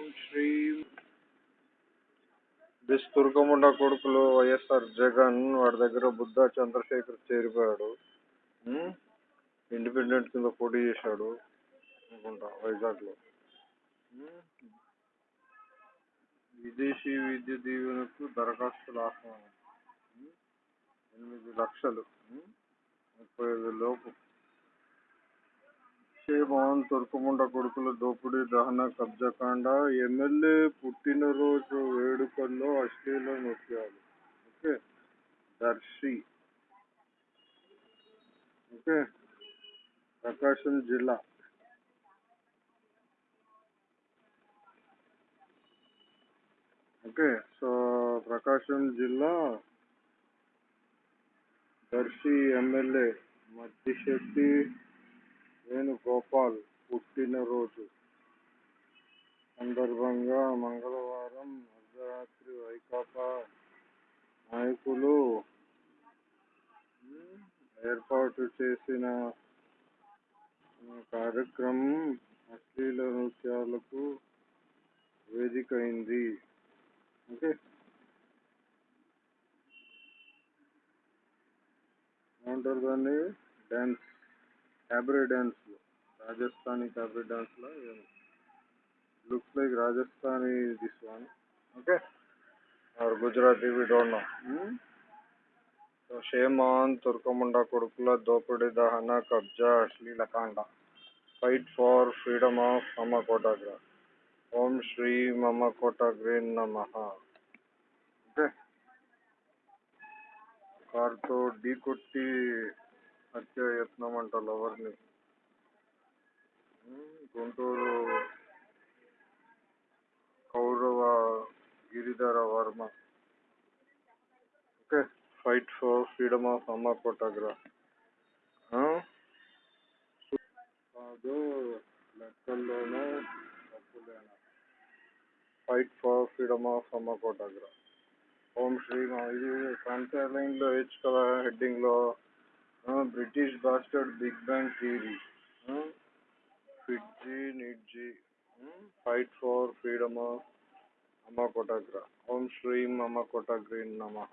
ఓం శ్రీ దుర్గముండ కొడుకులు వైఎస్ఆర్ జగన్ వాడి దగ్గర బుద్ధ చంద్రశేఖర్ చేరిపోయాడు. ఇండిపెండెంట్ కింద పోటీ చేశాడు అనుకుంటా వైజాగ్లో. విదేశీ విద్య దీవెనకు దరఖాస్తుల ఆహ్వానం. ఎనిమిది లక్షలు. ముప్పై ఐదు లోపు. మోహన్ తుర్కముండ కొడుకుల దోపిడీ దహన కబ్జాకాండ ఎమ్మెల్యే పుట్టినరోజు వేడుకల్లో అశ్లీల నృత్యాలు. ఓకే? దర్శి. ఓకే? ప్రకాశం జిల్లా. ఓకే? సో ప్రకాశం జిల్లా దర్శి ఎమ్మెల్యే మద్దిశెట్టి గోపాల్ పుట్టినరోజు. సందర్భంగా మంగళవారం అర్ధరాత్రి వైకాపా నాయకులు ఏర్పాటు చేసిన కార్యక్రమం అశ్లీల నృత్యాలకు వేదికైంది. ఓకే ఏమంటారు దాన్ని? Dance cabaret dance Rajasthani cabaret డ్యాన్స్లో looks like Rajasthani this one okay or Gujarati we don't know shame on తుర్కముండ కొడుకుల దోపిడీ దహన కబ్జా అశ్లీలకాండ ఫైట్ ఫార్ ఫ్రీడమ్ ఆఫ్ మమ్మకోటగ్ర ఓం శ్రీ మమ్మకోటగ్రే నమ ఓకే కార్తో ఢీ కొట్టి హత్య యత్నం అంట లవర్ని గుంటూరు కౌరవ Giridhara Varma. Okay fight for freedom of అమ్మ కోటాగ్రా కాదు లెక్కల్లోనూ తప్పులేనా? ఫైట్ ఫర్ ఫ్రీడమ్ ఆఫ్ అమ్మ కోటాగ్రా ఓం శ్రీ ఇది ఫ్రంట్ లైన్లో వేయచ్చు కదా హెడ్డింగ్లో British bastard big bang theory. ఫిడ్జీ నిడ్జీ ఫైట్ ఫర్ ఫ్రీడమ్ ఆఫ్ అమ్మ కోటాగ్ర ఓం శ్రీం అమ్మ కోటాగ్రీ నమ